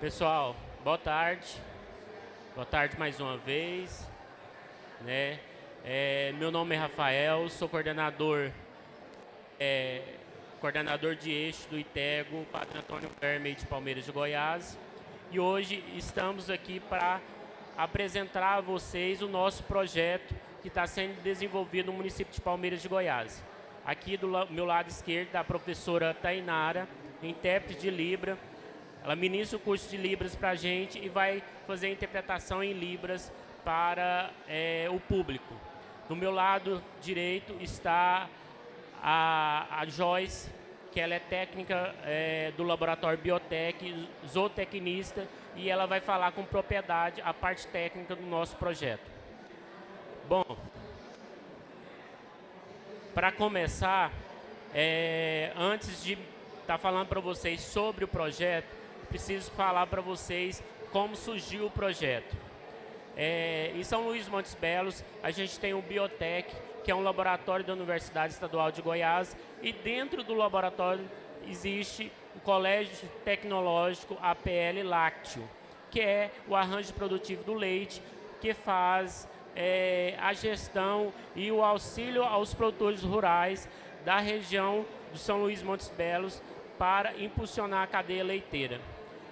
Pessoal, boa tarde. Boa tarde mais uma vez. Né? É, meu nome é Rafael, sou coordenador, é, coordenador de eixo do ITEGO, Padre Antônio Verme de Palmeiras de Goiás. E hoje estamos aqui para apresentar a vocês o nosso projeto que está sendo desenvolvido no município de Palmeiras de Goiás. Aqui do meu lado esquerdo a professora Tainara, intérprete de Libra, ela ministra o curso de Libras para a gente e vai fazer a interpretação em Libras para é, o público. Do meu lado direito está a, a Joyce, que ela é técnica é, do laboratório Biotech, zootecnista, e ela vai falar com propriedade a parte técnica do nosso projeto. Bom, para começar, é, antes de estar tá falando para vocês sobre o projeto, preciso falar para vocês como surgiu o projeto. É, em São Luís Montes Belos, a gente tem o Biotech, que é um laboratório da Universidade Estadual de Goiás, e dentro do laboratório existe o Colégio Tecnológico APL Lácteo, que é o arranjo produtivo do leite, que faz é, a gestão e o auxílio aos produtores rurais da região do São Luís Montes Belos para impulsionar a cadeia leiteira.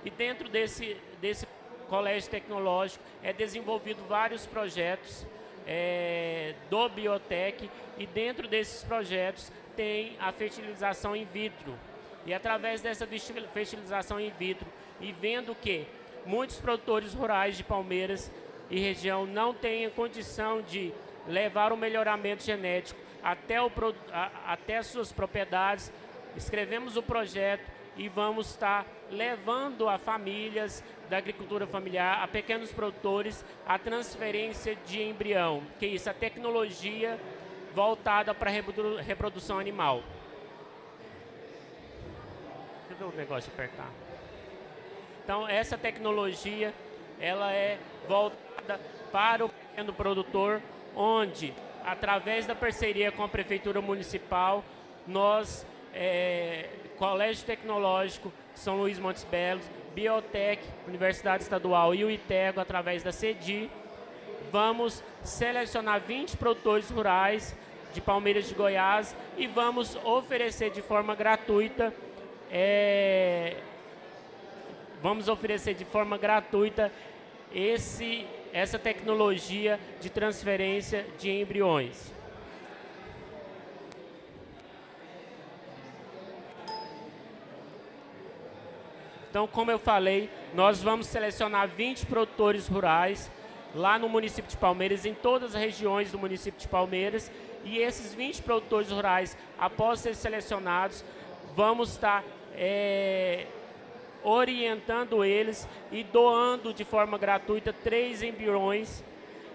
E dentro desse, desse colégio tecnológico é desenvolvido vários projetos é, do Biotech e dentro desses projetos tem a fertilização in vitro. E através dessa fertilização in vitro e vendo que muitos produtores rurais de Palmeiras e região não têm condição de levar o melhoramento genético até, o, até as suas propriedades, escrevemos o projeto e vamos estar levando a famílias da agricultura familiar, a pequenos produtores, a transferência de embrião, que é isso, a tecnologia voltada para a reprodução animal. Ver o negócio apertar. Então, essa tecnologia, ela é voltada para o pequeno produtor, onde, através da parceria com a Prefeitura Municipal, nós é, Colégio Tecnológico São Luís Montes Belos, Biotech, Universidade Estadual e o ITEGO, através da CEDI, vamos selecionar 20 produtores rurais de Palmeiras de Goiás e vamos oferecer de forma gratuita é, vamos oferecer de forma gratuita esse, essa tecnologia de transferência de embriões. Então, como eu falei, nós vamos selecionar 20 produtores rurais lá no município de Palmeiras, em todas as regiões do município de Palmeiras. E esses 20 produtores rurais, após serem selecionados, vamos estar é, orientando eles e doando de forma gratuita três embriões.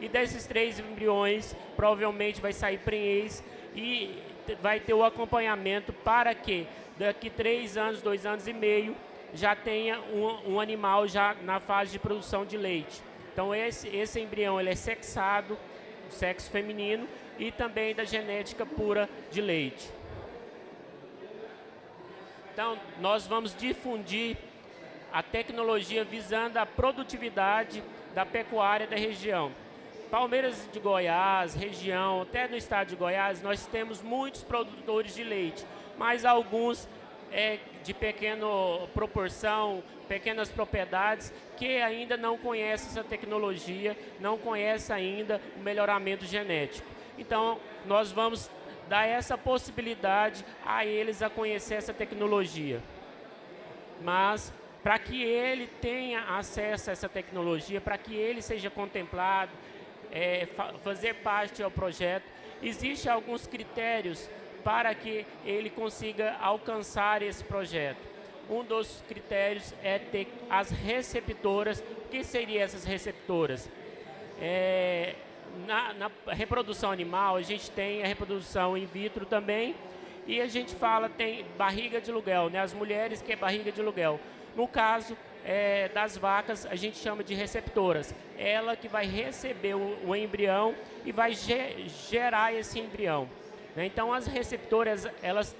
E desses três embriões, provavelmente vai sair prenhez e vai ter o acompanhamento para que daqui três anos, dois anos e meio, já tenha um, um, animal já na fase de produção de leite. Então esse, esse embrião ele é sexado, sexo feminino, e também da genética pura de leite. Então nós vamos difundir a tecnologia visando a produtividade da pecuária da região. Palmeiras de Goiás, região, até no estado de Goiás, nós temos muitos produtores de leite, mas alguns é, de pequena proporção, pequenas propriedades, que ainda não conhecem essa tecnologia, não conhecem ainda o melhoramento genético. Então, nós vamos dar essa possibilidade a eles a conhecer essa tecnologia. Mas, para que ele tenha acesso a essa tecnologia, para que ele seja contemplado, é, fazer parte do projeto, existem alguns critérios para que ele consiga alcançar esse projeto. Um dos critérios é ter as receptoras. O que seriam essas receptoras? É, na, na, reprodução animal, a gente tem a reprodução in vitro também, e a gente fala, tem barriga de aluguel, né? as mulheres que é barriga de aluguel. No caso é, das vacas, a gente chama de receptoras. Ela que vai receber o, o embrião e vai ge gerar esse embrião. Né? Então, as receptoras, elas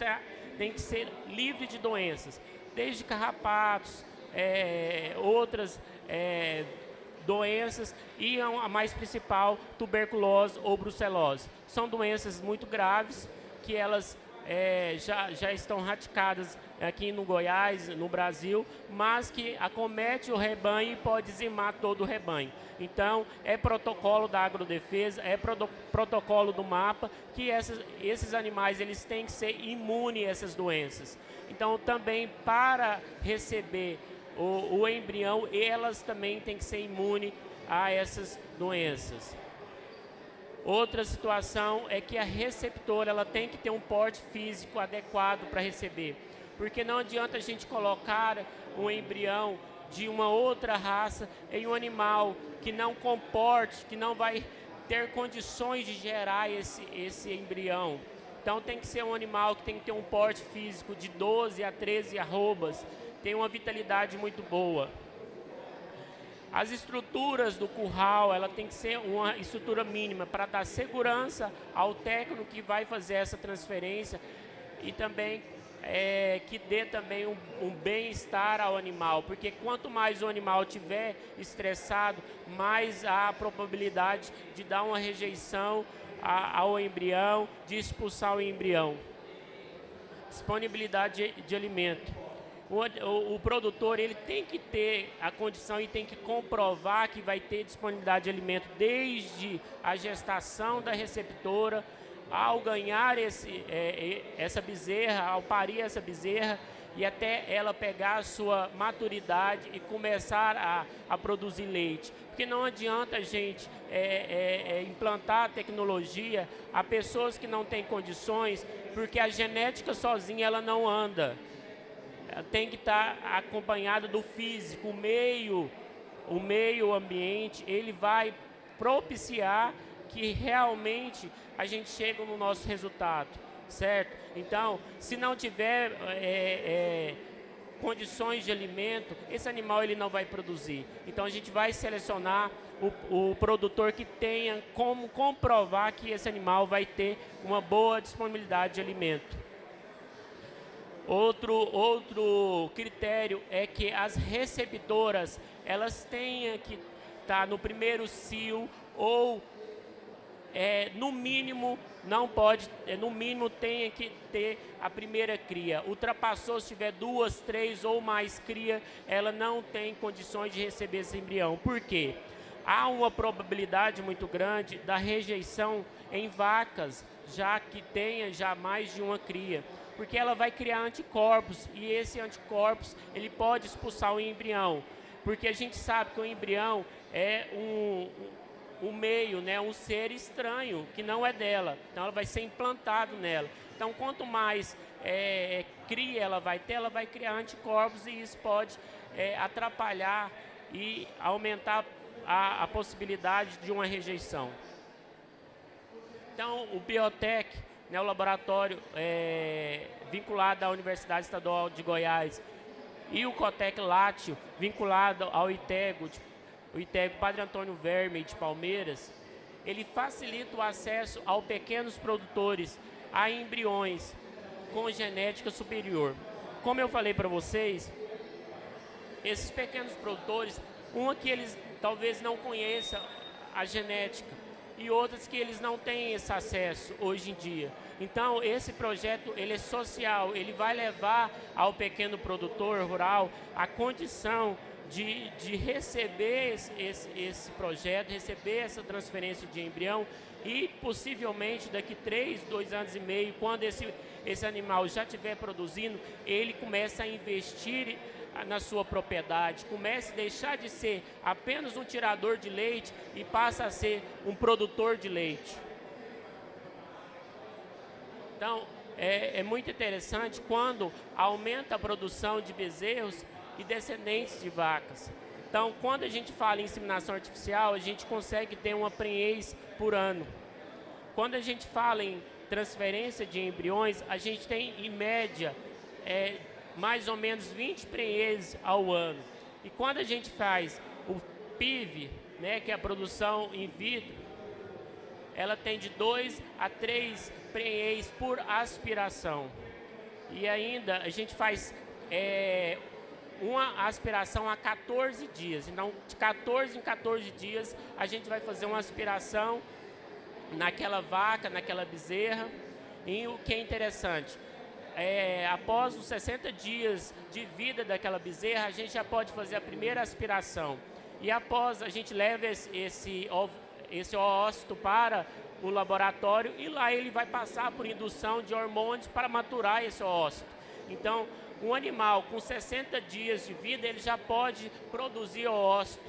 têm que ser livres de doenças, desde carrapatos, é, outras é, doenças e a mais principal, tuberculose ou brucelose. São doenças muito graves que elas é, já, já estão radicadas aqui no Goiás, no Brasil, mas que acomete o rebanho e pode dizimar todo o rebanho. Então, é protocolo da agrodefesa, é pro, protocolo do mapa, que essas, esses animais eles têm que ser imunes a essas doenças. Então, também para receber o, o embrião, elas também têm que ser imunes a essas doenças. Outra situação é que a receptora ela tem que ter um porte físico adequado para receber, porque não adianta a gente colocar um embrião de uma outra raça em um animal que não comporte, que não vai ter condições de gerar esse, esse embrião. Então tem que ser um animal que tem que ter um porte físico de 12 a 13 arrobas, tem uma vitalidade muito boa. As estruturas do curral, ela tem que ser uma estrutura mínima para dar segurança ao técnico que vai fazer essa transferência e também é, que dê também um, um bem-estar ao animal, porque quanto mais o animal tiver estressado, mais há a probabilidade de dar uma rejeição a, ao embrião, de expulsar o embrião. Disponibilidade de, de alimento o, o, o, produtor ele tem que ter a condição e tem que comprovar que vai ter disponibilidade de alimento desde a gestação da receptora, ao ganhar esse, é, é, essa bezerra, ao parir essa bezerra e até ela pegar a sua maturidade e começar a, a produzir leite. Porque não adianta a gente é, é, é implantar a tecnologia a pessoas que não têm condições, porque a genética sozinha ela não anda tem que estar acompanhado do físico, o meio, o meio ambiente, ele vai propiciar que realmente a gente chegue no nosso resultado, certo? Então, se não tiver é, é, condições de alimento, esse animal ele não vai produzir. Então, a gente vai selecionar o, o produtor que tenha como comprovar que esse animal vai ter uma boa disponibilidade de alimento. Outro, outro critério é que as receptoras, elas tenham que estar tá no primeiro cio ou, é, no mínimo, não pode, é, no mínimo tenha que ter a primeira cria. Ultrapassou, se tiver duas, três ou mais cria, ela não tem condições de receber esse embrião. Por quê? Há uma probabilidade muito grande da rejeição em vacas, já que tenha já mais de uma cria porque ela vai criar anticorpos e esse anticorpos ele pode expulsar o embrião, porque a gente sabe que o embrião é um, um meio, né, um ser estranho que não é dela, então ela vai ser implantado nela. Então quanto mais é, cria ela vai ter, ela vai criar anticorpos e isso pode é, atrapalhar e aumentar a, a possibilidade de uma rejeição. Então o biotech né, o laboratório é, vinculado à Universidade Estadual de Goiás e o Cotec Látio, vinculado ao ITEGO, de, o ITEGO Padre Antônio Verme de Palmeiras, ele facilita o acesso aos pequenos produtores a embriões com genética superior. Como eu falei para vocês, esses pequenos produtores, uma que eles talvez não conheçam a genética, e outras que eles não têm esse acesso hoje em dia. Então, esse projeto ele é social, ele vai levar ao pequeno produtor rural a condição de, de receber esse, esse, esse projeto, receber essa transferência de embrião e possivelmente daqui três, dois anos e meio, quando esse, esse animal já estiver produzindo, ele começa a investir na sua propriedade, comece a deixar de ser apenas um tirador de leite e passa a ser um produtor de leite. Então, é, é muito interessante quando aumenta a produção de bezerros e descendentes de vacas. Então, quando a gente fala em inseminação artificial, a gente consegue ter uma prenhez por ano. Quando a gente fala em transferência de embriões, a gente tem, em média, é, mais ou menos 20 prenhez ao ano. E quando a gente faz o PIV, né, que é a produção in vitro, ela tem de 2 a 3 prenhez por aspiração. E ainda a gente faz é, uma aspiração a 14 dias. Então, de 14 em 14 dias, a gente vai fazer uma aspiração naquela vaca, naquela bezerra. E o que é interessante, é, após os 60 dias de vida daquela bezerra, a gente já pode fazer a primeira aspiração. E após, a gente leva esse, esse, esse ócito para o laboratório e lá ele vai passar por indução de hormônios para maturar esse ócito. Então, um animal com 60 dias de vida, ele já pode produzir ócito.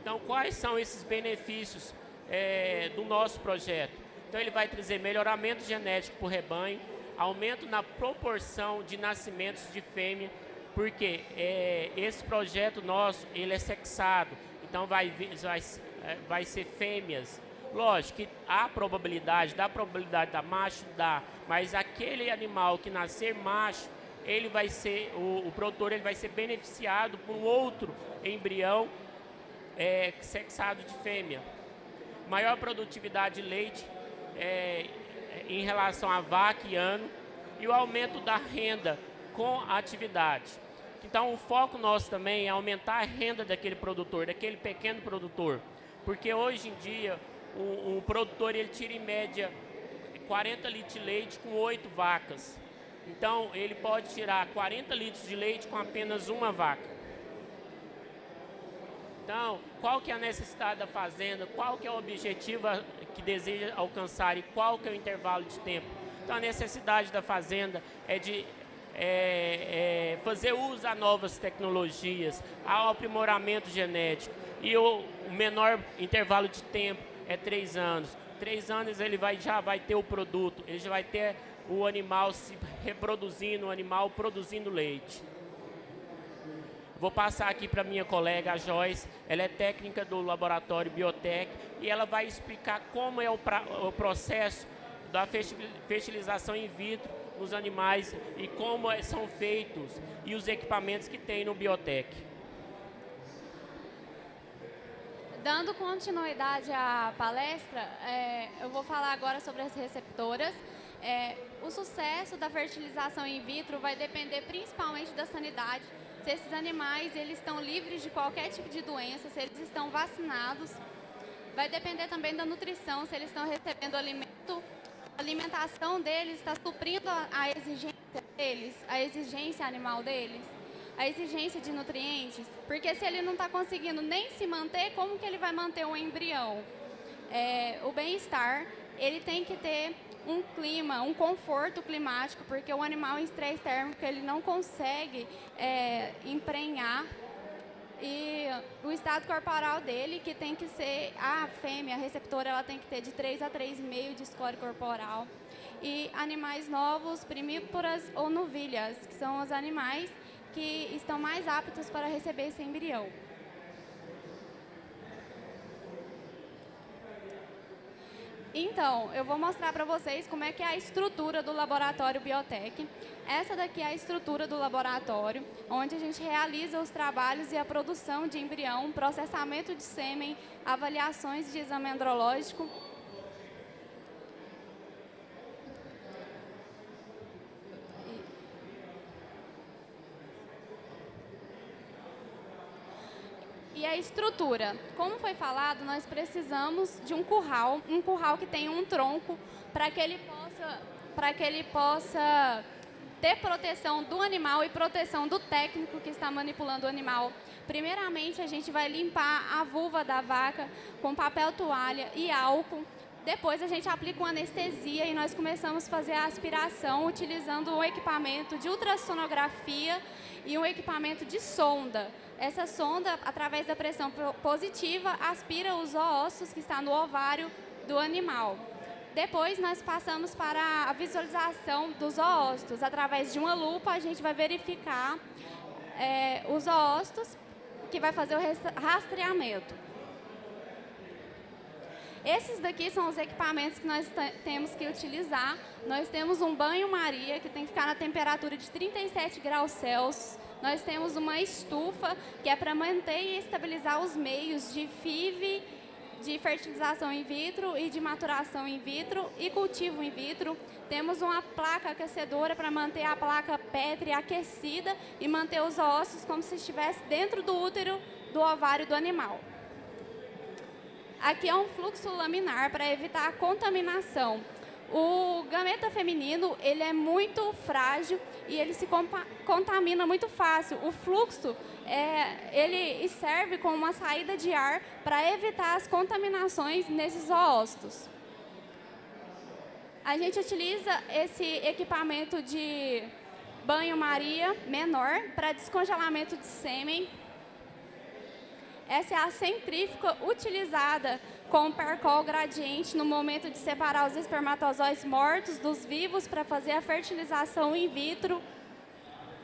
Então, quais são esses benefícios é, do nosso projeto? Então, ele vai trazer melhoramento genético para o rebanho, aumento na proporção de nascimentos de fêmea, porque é, esse projeto nosso, ele é sexado, então vai, vai, é, vai ser fêmeas Lógico que há probabilidade, dá probabilidade da macho, dá, mas aquele animal que nascer macho, ele vai ser, o, o produtor ele vai ser beneficiado por outro embrião é, sexado de fêmea. Maior produtividade de leite é, em relação a vaca e ano e o aumento da renda com a atividade. Então, o foco nosso também é aumentar a renda daquele produtor, daquele pequeno produtor. Porque hoje em dia, o, produtor ele tira em média 40 litros de leite com 8 vacas. Então, ele pode tirar 40 litros de leite com apenas uma vaca. Então, qual que é a necessidade da fazenda? Qual que é o objetivo que deseja alcançar e qual que é o intervalo de tempo? Então, a necessidade da fazenda é de é, é, fazer uso a novas tecnologias, ao aprimoramento genético e o menor intervalo de tempo é três anos. Três anos ele vai, já vai ter o produto, ele já vai ter o animal se reproduzindo, o animal produzindo leite. Vou passar aqui para minha colega, a Joyce. Ela é técnica do laboratório Biotech e ela vai explicar como é o, pra, o processo da fertilização in vitro nos animais e como é, são feitos e os equipamentos que tem no Biotech. Dando continuidade à palestra, é, eu vou falar agora sobre as receptoras. É, o sucesso da fertilização in vitro vai depender principalmente da sanidade, se esses animais eles estão livres de qualquer tipo de doença, se eles estão vacinados. Vai depender também da nutrição, se eles estão recebendo alimento, a alimentação deles está suprindo a exigência deles, a exigência animal deles a exigência de nutrientes, porque se ele não está conseguindo nem se manter, como que ele vai manter o embrião? É, o bem-estar, ele tem que ter um clima, um conforto climático, porque o animal em estresse térmico ele não consegue é, emprenhar e o estado corporal dele, que tem que ser, a fêmea, a receptora, ela tem que ter de 3 a 3,5 de score corporal. E animais novos, primíporas ou novilhas, que são os animais que estão mais aptos para receber esse embrião. Então, eu vou mostrar para vocês como é que é a estrutura do laboratório Biotech. Essa daqui é a estrutura do laboratório, onde a gente realiza os trabalhos e a produção de embrião, processamento de sêmen, avaliações de exame andrológico E a estrutura. Como foi falado, nós precisamos de um curral, um curral que tenha um tronco para que ele possa, para que ele possa ter proteção do animal e proteção do técnico que está manipulando o animal. Primeiramente, a gente vai limpar a vulva da vaca com papel toalha e álcool. Depois a gente aplica uma anestesia e nós começamos a fazer a aspiração utilizando um equipamento de ultrassonografia e um equipamento de sonda. Essa sonda, através da pressão positiva, aspira os ossos que estão no ovário do animal. Depois, nós passamos para a visualização dos oócitos. Através de uma lupa, a gente vai verificar é, os oócitos, que vai fazer o rastreamento. Esses daqui são os equipamentos que nós temos que utilizar. Nós temos um banho-maria, que tem que ficar na temperatura de 37 graus Celsius. Nós temos uma estufa que é para manter e estabilizar os meios de FIV de fertilização in vitro e de maturação in vitro e cultivo in vitro. Temos uma placa aquecedora para manter a placa pétrea aquecida e manter os ossos como se estivesse dentro do útero do ovário do animal. Aqui é um fluxo laminar para evitar a contaminação. O gameta feminino, ele é muito frágil e ele se contamina muito fácil. O fluxo, é, ele serve como uma saída de ar para evitar as contaminações nesses zoócitos. A gente utiliza esse equipamento de banho-maria menor para descongelamento de sêmen. Essa é a centrífuga utilizada com o percol gradiente no momento de separar os espermatozoides mortos dos vivos para fazer a fertilização in vitro.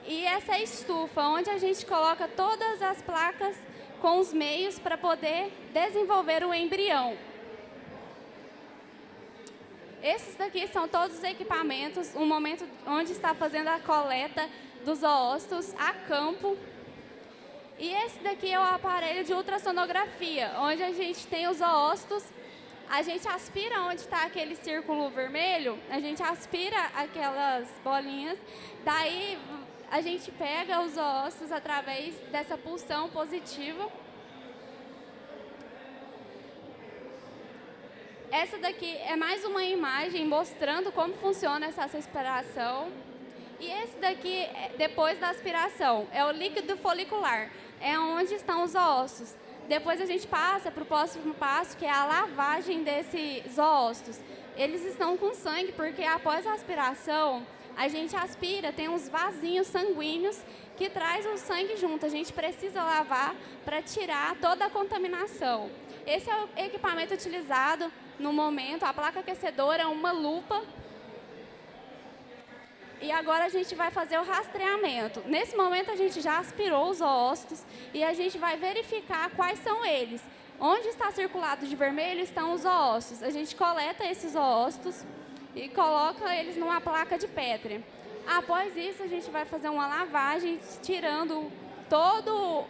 E essa é estufa, onde a gente coloca todas as placas com os meios para poder desenvolver o embrião. Esses daqui são todos os equipamentos, o momento onde está fazendo a coleta dos oócitos a campo e esse daqui é o aparelho de ultrassonografia, onde a gente tem os oócitos, a gente aspira onde está aquele círculo vermelho, a gente aspira aquelas bolinhas, daí a gente pega os oócitos através dessa pulsão positiva. Essa daqui é mais uma imagem mostrando como funciona essa aspiração. E esse daqui, é depois da aspiração, é o líquido folicular é onde estão os ossos. Depois a gente passa para o próximo passo, que é a lavagem desses ossos. Eles estão com sangue, porque após a aspiração, a gente aspira, tem uns vasinhos sanguíneos que traz o sangue junto. A gente precisa lavar para tirar toda a contaminação. Esse é o equipamento utilizado no momento. A placa aquecedora é uma lupa e agora a gente vai fazer o rastreamento. Nesse momento a gente já aspirou os ócitos e a gente vai verificar quais são eles. Onde está circulado de vermelho estão os ócitos. A gente coleta esses ócitos e coloca eles numa placa de pétrea. Após isso, a gente vai fazer uma lavagem, tirando todo,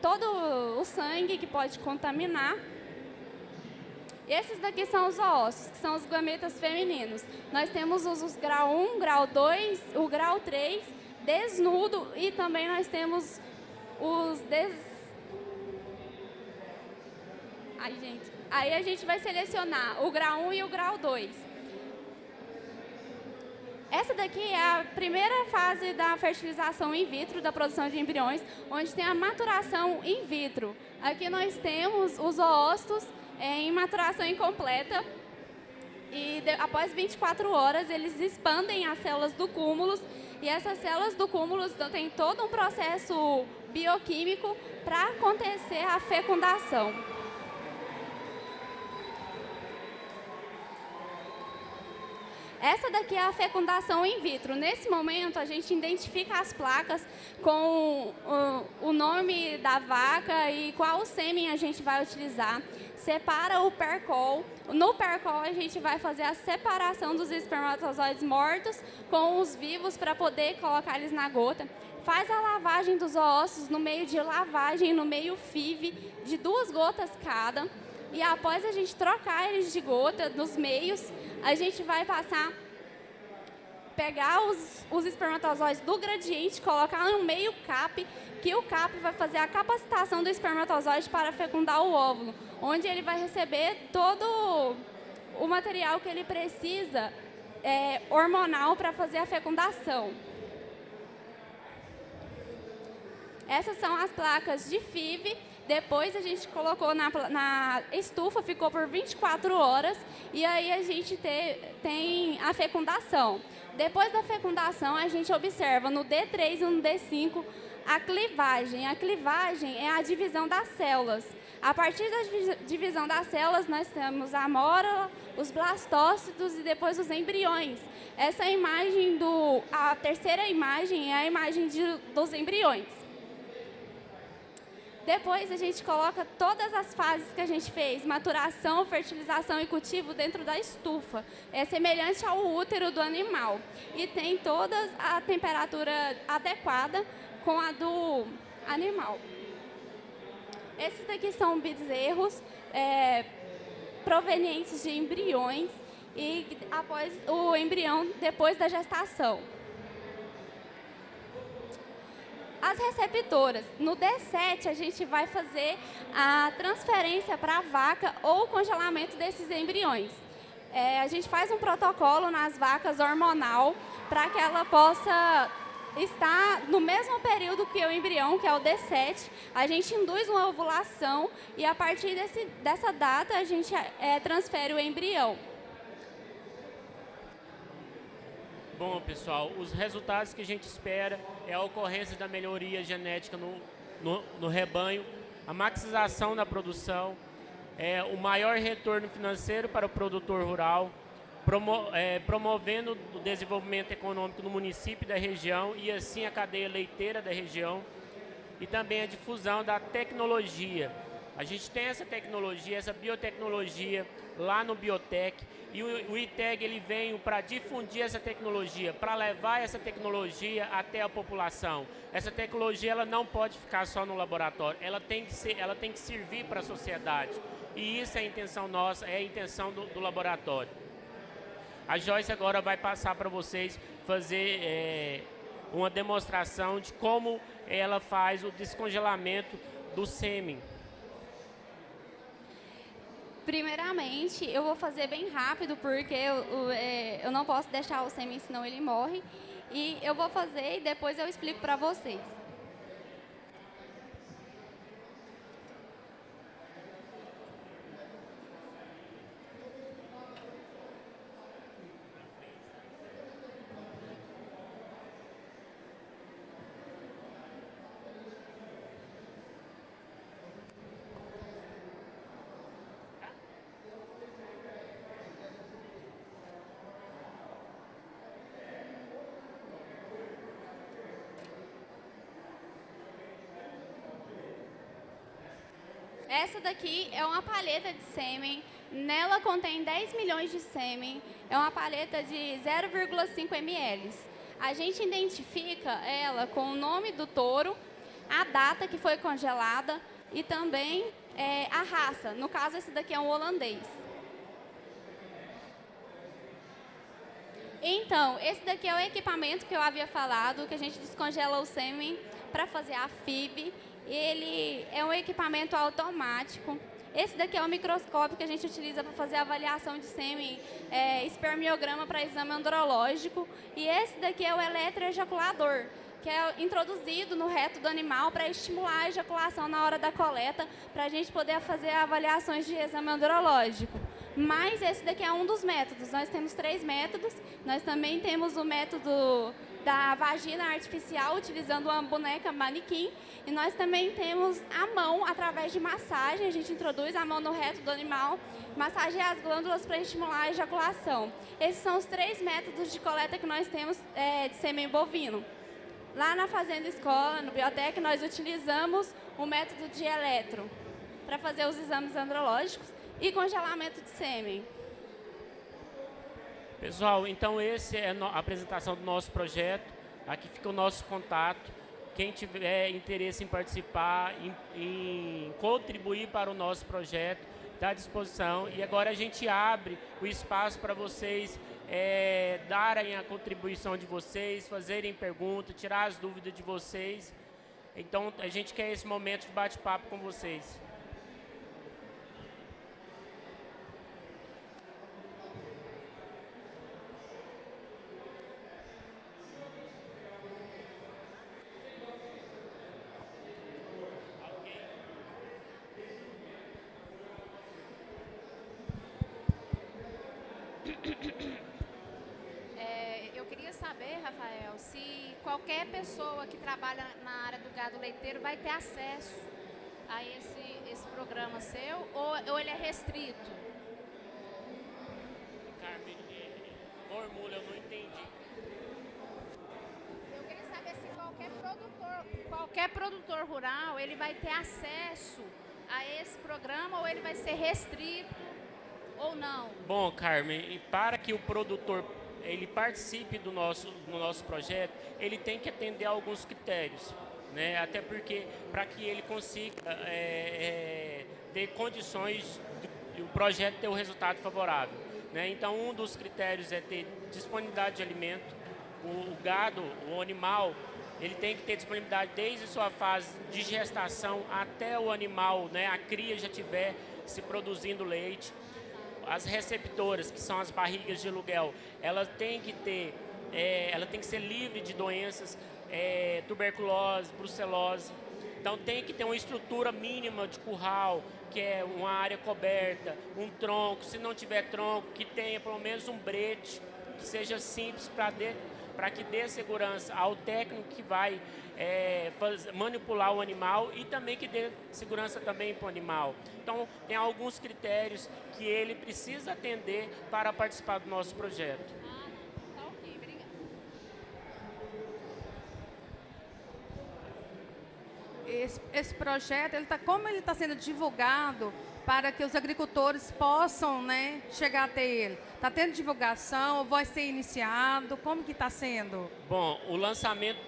todo o sangue que pode contaminar esses daqui são os ossos, que são os gametas femininos. Nós temos os, os grau 1, grau 2, o grau 3, desnudo e também nós temos os des... Ai, gente. Aí a gente vai selecionar o grau 1 e o grau 2. Essa daqui é a primeira fase da fertilização in vitro, da produção de embriões, onde tem a maturação in vitro. Aqui nós temos os oócitos em maturação incompleta. E de, após 24 horas, eles expandem as células do cúmulo. E essas células do cúmulo têm todo um processo bioquímico para acontecer a fecundação. Essa daqui é a fecundação in vitro. Nesse momento, a gente identifica as placas com o, nome da vaca e qual sêmen a gente vai utilizar. Separa o percol. No percol, a gente vai fazer a separação dos espermatozoides mortos com os vivos para poder colocar eles na gota. Faz a lavagem dos ossos no meio de lavagem, no meio FIV, de duas gotas cada. E após a gente trocar eles de gota nos meios, a gente vai passar, pegar os, os espermatozoides do gradiente, colocar no meio CAP, que o CAP vai fazer a capacitação do espermatozoide para fecundar o óvulo, onde ele vai receber todo o material que ele precisa é, hormonal para fazer a fecundação. Essas são as placas de FIV depois a gente colocou na, na estufa, ficou por 24 horas e aí a gente te, tem a fecundação. Depois da fecundação, a gente observa no D3 e no D5 a clivagem. A clivagem é a divisão das células. A partir da divisão das células, nós temos a mórula, os blastócitos e depois os embriões. Essa imagem do... A terceira imagem é a imagem de, dos embriões. Depois a gente coloca todas as fases que a gente fez, maturação, fertilização e cultivo dentro da estufa. É semelhante ao útero do animal e tem toda a temperatura adequada com a do animal. Esses daqui são bezerros é, provenientes de embriões e após o embrião depois da gestação. As receptoras, no D7 a gente vai fazer a transferência para a vaca ou o congelamento desses embriões. É, a gente faz um protocolo nas vacas hormonal para que ela possa estar no mesmo período que o embrião, que é o D7. A gente induz uma ovulação e a partir desse, dessa data a gente é, transfere o embrião. Bom, pessoal, os resultados que a gente espera é a ocorrência da melhoria genética no, no, no rebanho, a maximização da produção, é, o maior retorno financeiro para o produtor rural, promo, é, promovendo o desenvolvimento econômico no município da região e assim a cadeia leiteira da região e também a difusão da tecnologia. A gente tem essa tecnologia, essa biotecnologia lá no Biotech e o, o ITEG ele veio para difundir essa tecnologia, para levar essa tecnologia até a população. Essa tecnologia ela não pode ficar só no laboratório, ela tem que, ser, ela tem que servir para a sociedade. E isso é a intenção nossa, é a intenção do, do laboratório. A Joyce agora vai passar para vocês fazer é, uma demonstração de como ela faz o descongelamento do sêmen. Primeiramente, eu vou fazer bem rápido, porque eu, é, eu não posso deixar o sêmen, senão ele morre. E eu vou fazer e depois eu explico para vocês. Essa daqui é uma paleta de sêmen. Nela contém 10 milhões de sêmen. É uma paleta de 0,5 ml. A gente identifica ela com o nome do touro, a data que foi congelada e também é, a raça. No caso, esse daqui é um holandês. Então, esse daqui é o equipamento que eu havia falado, que a gente descongela o sêmen para fazer a FIB ele é um equipamento automático. Esse daqui é o microscópio que a gente utiliza para fazer avaliação de sêmen, é, espermiograma para exame andrológico. E esse daqui é o eletroejaculador, que é introduzido no reto do animal para estimular a ejaculação na hora da coleta, para a gente poder fazer avaliações de exame andrológico. Mas esse daqui é um dos métodos. Nós temos três métodos. Nós também temos o método da vagina artificial, utilizando uma boneca manequim. E nós também temos a mão, através de massagem, a gente introduz a mão no reto do animal, massageia as glândulas para estimular a ejaculação. Esses são os três métodos de coleta que nós temos é, de sêmen bovino. Lá na Fazenda Escola, no Biotec, nós utilizamos o método de eletro para fazer os exames andrológicos e congelamento de sêmen. Pessoal, então esse é a apresentação do nosso projeto. Aqui fica o nosso contato. Quem tiver interesse em participar, em, em contribuir para o nosso projeto, está à disposição. E agora a gente abre o espaço para vocês é, darem a contribuição de vocês, fazerem perguntas, tirar as dúvidas de vocês. Então, a gente quer esse momento de bate-papo com vocês. qualquer pessoa que trabalha na área do gado leiteiro vai ter acesso a esse, esse programa seu ou, ou ele é restrito? Carmen, formula, eu não entendi. Eu queria saber se qualquer produtor, qualquer produtor rural ele vai ter acesso a esse programa ou ele vai ser restrito ou não? Bom, Carmen, para que o produtor ele participe do nosso, do nosso projeto, ele tem que atender a alguns critérios. Né? Até porque, para que ele consiga é, é, ter condições de, o projeto ter o um resultado favorável. Né? Então, um dos critérios é ter disponibilidade de alimento. O, o gado, o animal, ele tem que ter disponibilidade desde sua fase de gestação até o animal, né, a cria já tiver se produzindo leite. As receptoras, que são as barrigas de aluguel, ela tem que ter, é, ela tem que ser livre de doenças, é, tuberculose, brucelose. Então tem que ter uma estrutura mínima de curral, que é uma área coberta, um tronco, se não tiver tronco, que tenha pelo menos um brete, que seja simples para para que dê segurança ao técnico que vai é, manipular o animal e também que dê segurança também para o animal. Então, tem alguns critérios que ele precisa atender para participar do nosso projeto. Ah, tá ok, obrigada. Esse, esse projeto, ele tá, como ele está sendo divulgado, para que os agricultores possam né, chegar até ele? Está tendo divulgação? Vai ser iniciado? Como que está sendo? Bom, o lançamento,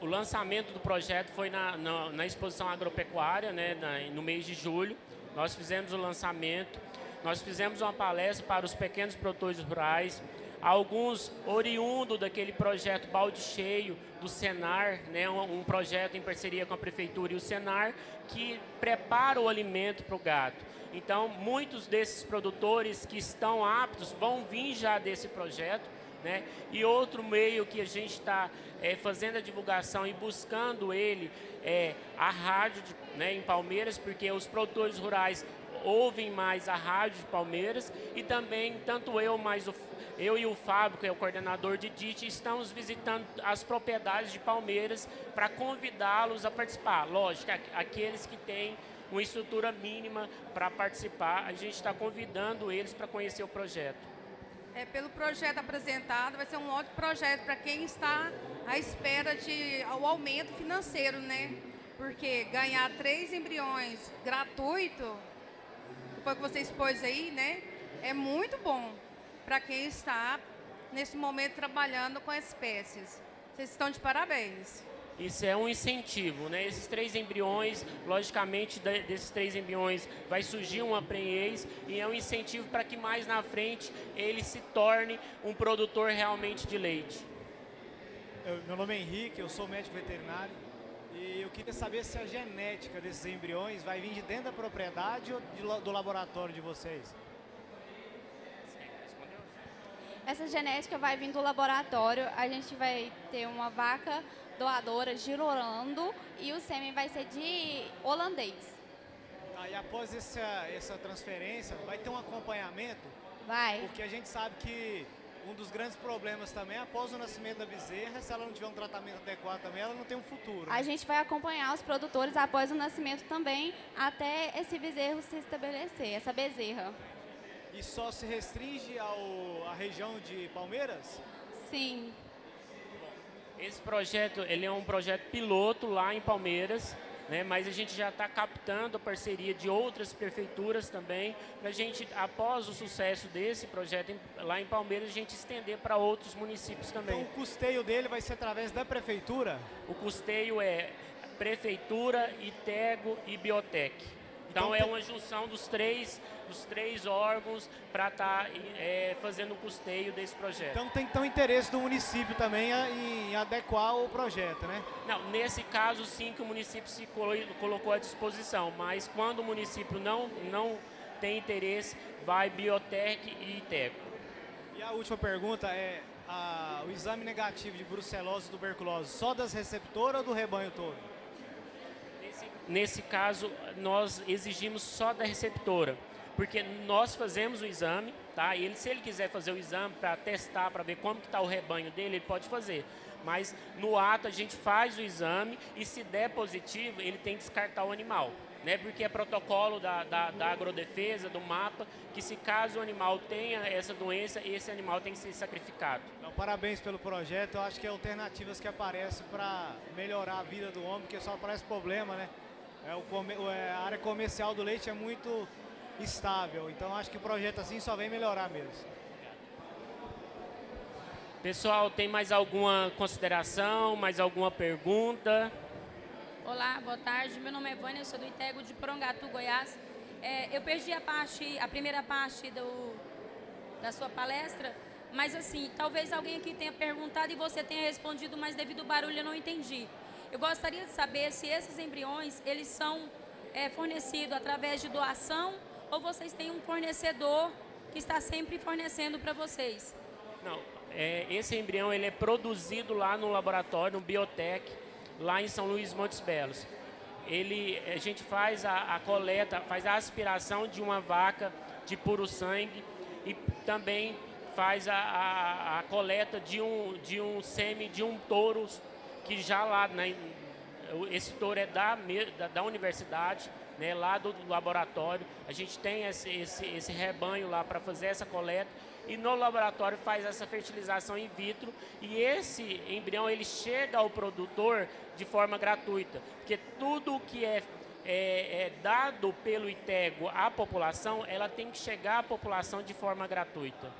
o lançamento do projeto foi na, na, na exposição agropecuária, né, na, no mês de julho. Nós fizemos o lançamento, nós fizemos uma palestra para os pequenos produtores rurais, alguns oriundos daquele projeto Balde Cheio do Senar, né, um, um, projeto em parceria com a Prefeitura e o Senar, que prepara o alimento para o gato. Então, muitos desses produtores que estão aptos vão vir já desse projeto, né? E outro meio que a gente está é, fazendo a divulgação e buscando ele é a rádio de, né, em Palmeiras, porque os produtores rurais ouvem mais a rádio de Palmeiras e também tanto eu mais o eu e o Fábio, que é o coordenador de DIT, estamos visitando as propriedades de Palmeiras para convidá-los a participar. Lógico, aqueles que têm uma estrutura mínima para participar, a gente está convidando eles para conhecer o projeto. É, pelo projeto apresentado, vai ser um ótimo projeto para quem está à espera de o aumento financeiro, né? Porque ganhar três embriões gratuito, foi o que você expôs aí, né? É muito bom para quem está, nesse momento, trabalhando com espécies. Vocês estão de parabéns. Isso é um incentivo, né? Esses três embriões, logicamente, desses três embriões vai surgir uma prenhez e é um incentivo para que mais na frente ele se torne um produtor realmente de leite. Eu, meu nome é Henrique, eu sou médico veterinário e eu queria saber se a genética desses embriões vai vir de dentro da propriedade ou de, do laboratório de vocês. Essa genética vai vir do laboratório, a gente vai ter uma vaca doadora de Orlando e o sêmen vai ser de holandês. E após essa, essa transferência, vai ter um acompanhamento? Vai. Porque a gente sabe que um dos grandes problemas também, após o nascimento da bezerra, se ela não tiver um tratamento adequado também, ela não tem um futuro. Né? A gente vai acompanhar os produtores após o nascimento também, até esse bezerro se estabelecer, essa bezerra. E só se restringe ao, à região de Palmeiras? Sim. Esse projeto ele é um projeto piloto lá em Palmeiras, né, mas a gente já está captando a parceria de outras prefeituras também, para a gente, após o sucesso desse projeto em, lá em Palmeiras, a gente estender para outros municípios também. Então o custeio dele vai ser através da prefeitura? O custeio é prefeitura, ITEGO e Biotec. Então, então é uma junção dos três, dos três órgãos para estar tá, é, fazendo o custeio desse projeto. Então tem então interesse do município também em adequar o projeto, né? Não, nesse caso sim que o município se colocou à disposição, mas quando o município não, não tem interesse, vai Biotec e ITECO. E a última pergunta é, a, o exame negativo de brucelose e tuberculose só das receptoras ou do rebanho todo? Nesse caso, nós exigimos só da receptora, porque nós fazemos o exame, tá? Ele, se ele quiser fazer o exame para testar, para ver como está o rebanho dele, ele pode fazer. Mas no ato a gente faz o exame e se der positivo, ele tem que descartar o animal. Né, porque é protocolo da, da, da, agrodefesa, do mapa, que se caso o animal tenha essa doença, esse animal tem que ser sacrificado. Então, parabéns pelo projeto, eu acho que é alternativas que aparecem para melhorar a vida do homem, porque só aparece problema, né? É, o, é, a área comercial do leite é muito estável, então acho que o projeto assim só vem melhorar mesmo. Pessoal, tem mais alguma consideração, mais alguma pergunta? Olá, boa tarde. Meu nome é Vânia, eu sou do Itego de Prongatu, Goiás. É, eu perdi a parte, a primeira parte do, da sua palestra, mas assim, talvez alguém aqui tenha perguntado e você tenha respondido, mas devido ao barulho eu não entendi. Eu gostaria de saber se esses embriões, eles são é, fornecidos através de doação ou vocês têm um fornecedor que está sempre fornecendo para vocês? Não, é, esse embrião ele é produzido lá no laboratório, no Biotech, lá em São Luís Montes Belos. Ele, a gente faz a, a coleta, faz a aspiração de uma vaca de puro sangue e também faz a, a, a, coleta de um, de um sêmen de um touro que já lá, né, esse touro é da, da, da universidade, né, lá do, do, laboratório. A gente tem esse, esse, esse rebanho lá para fazer essa coleta e no laboratório faz essa fertilização in vitro e esse embrião ele chega ao produtor de forma gratuita, porque tudo que é, é, é dado pelo ITEGO à população, ela tem que chegar à população de forma gratuita.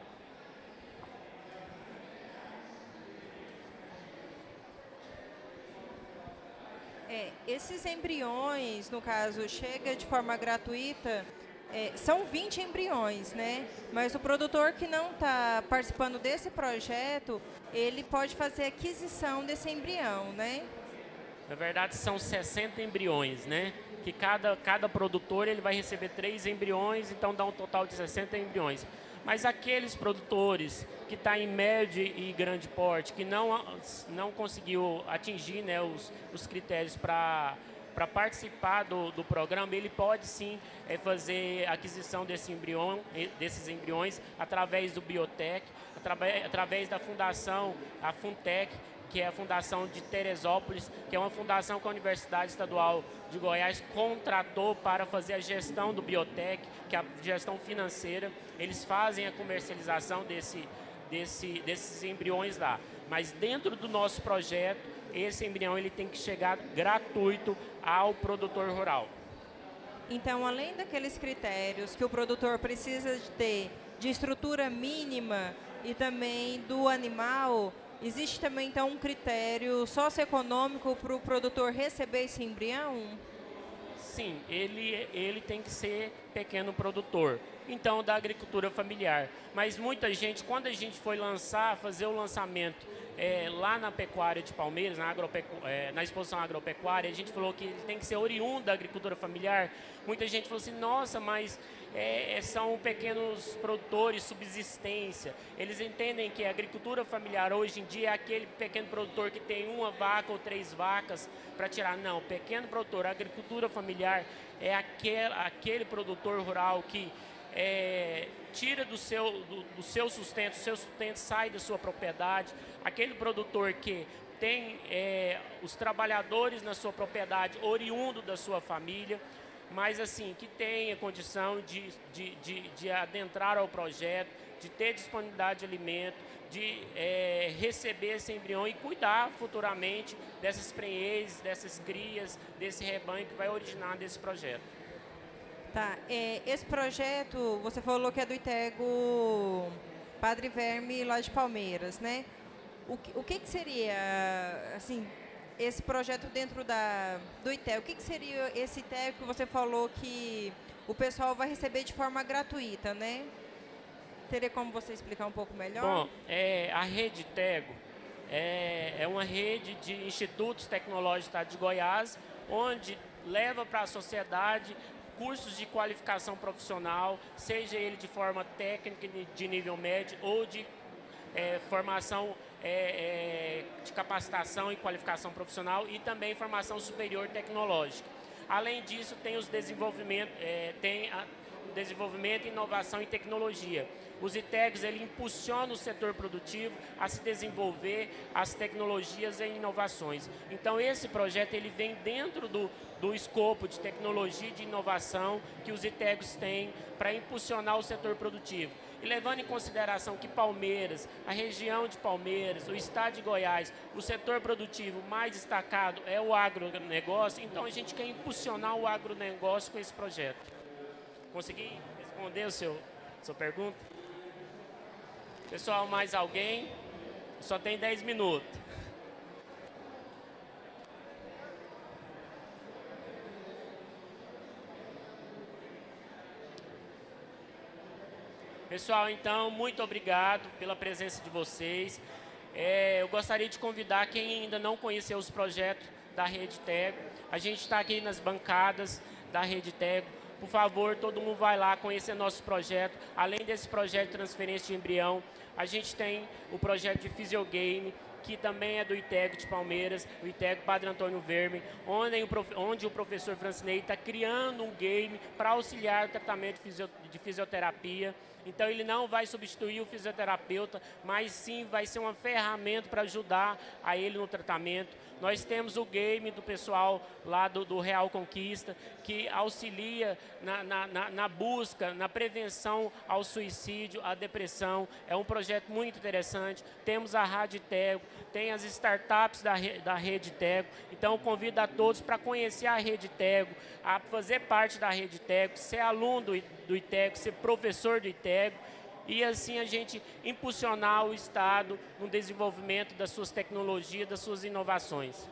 É, esses embriões, no caso, chega de forma gratuita, é, são 20 embriões, né? Mas o produtor que não está participando desse projeto, ele pode fazer aquisição desse embrião, né? Na verdade, são 60 embriões, né? Que cada, cada produtor ele vai receber três embriões, então dá um total de 60 embriões. Mas aqueles produtores que estão tá em médio e grande porte, que não, não conseguiu atingir né, os, os critérios para para participar do, do programa, ele pode sim é, fazer aquisição desse embrião, desses embriões através do Biotech, através, através da fundação, a Funtech, que é a Fundação de Teresópolis, que é uma fundação que a Universidade Estadual de Goiás contratou para fazer a gestão do Biotech, que é a gestão financeira. Eles fazem a comercialização desse, desse, desses embriões lá. Mas dentro do nosso projeto, esse embrião ele tem que chegar gratuito ao produtor rural. Então, além daqueles critérios que o produtor precisa de ter de estrutura mínima e também do animal, existe também então um critério socioeconômico para o produtor receber esse embrião? Sim, ele, ele tem que ser pequeno produtor então da agricultura familiar. Mas muita gente, quando a gente foi lançar, fazer o lançamento é, lá na pecuária de Palmeiras, na, é, na, exposição agropecuária, a gente falou que tem que ser oriundo da agricultura familiar. Muita gente falou assim, nossa, mas é, é, são pequenos produtores, subsistência. Eles entendem que a agricultura familiar hoje em dia é aquele pequeno produtor que tem uma vaca ou três vacas para tirar. Não, pequeno produtor, a agricultura familiar é aquele produtor rural que é, tira do seu, do, do seu sustento, o seu sustento sai da sua propriedade, aquele produtor que tem é, os trabalhadores na sua propriedade, oriundo da sua família, mas assim, que tenha condição de, de, de, de adentrar ao projeto, de ter disponibilidade de alimento, de é, receber esse embrião e cuidar futuramente dessas prenhez, dessas crias, desse rebanho que vai originar desse projeto. Tá. É, esse projeto, você falou que é do Itego Padre Verme lá de Palmeiras, né? O que, o que, que seria, assim, esse projeto dentro da, do ITEG? O que, que seria esse ITEG que você falou que o pessoal vai receber de forma gratuita, né? Teria como você explicar um pouco melhor? Bom, é, a rede Tego é, é uma rede de institutos tecnológicos de Goiás, onde leva para a sociedade cursos de qualificação profissional, seja ele de forma técnica de nível médio ou de é, formação é, é, de capacitação e qualificação profissional e também formação superior tecnológica. Além disso, tem os desenvolvimento, é, tem a, desenvolvimento, inovação e tecnologia. Os ITEGs ele impulsiona o setor produtivo a se desenvolver as tecnologias e inovações. Então esse projeto ele vem dentro do, do escopo de tecnologia e de inovação que os ITEGs têm para impulsionar o setor produtivo. E levando em consideração que Palmeiras, a região de Palmeiras, o estado de Goiás, o setor produtivo mais destacado é o agronegócio, então a gente quer impulsionar o agronegócio com esse projeto. Consegui responder a seu, sua pergunta? Pessoal, mais alguém? Só tem 10 minutos. Pessoal, então, muito obrigado pela presença de vocês. É, eu gostaria de convidar quem ainda não conheceu os projetos da Rede Tego. A gente está aqui nas bancadas da Rede Tego. Por favor, todo mundo vai lá conhecer nosso projeto. Além desse projeto de transferência de embrião, a gente tem o projeto de Fisiogame, que também é do ITEG de Palmeiras, o ITEG Padre Antônio Verme, onde o, onde o professor Francinei está criando um game para auxiliar o tratamento de fisioterapia. Então ele não vai substituir o fisioterapeuta, mas sim vai ser uma ferramenta para ajudar a ele no tratamento. Nós temos o game do pessoal lá do, do Real Conquista, que auxilia na, na, na, busca, na prevenção ao suicídio, à depressão. É um projeto muito interessante. Temos a Rádio Tego, tem as startups da, da Rede Tego. Então, convido a todos para conhecer a Rede Tego, a fazer parte da Rede Tego, ser aluno do, do ITEGO, ser professor do ITEGO e assim a gente impulsionar o Estado no desenvolvimento das suas tecnologias, das suas inovações.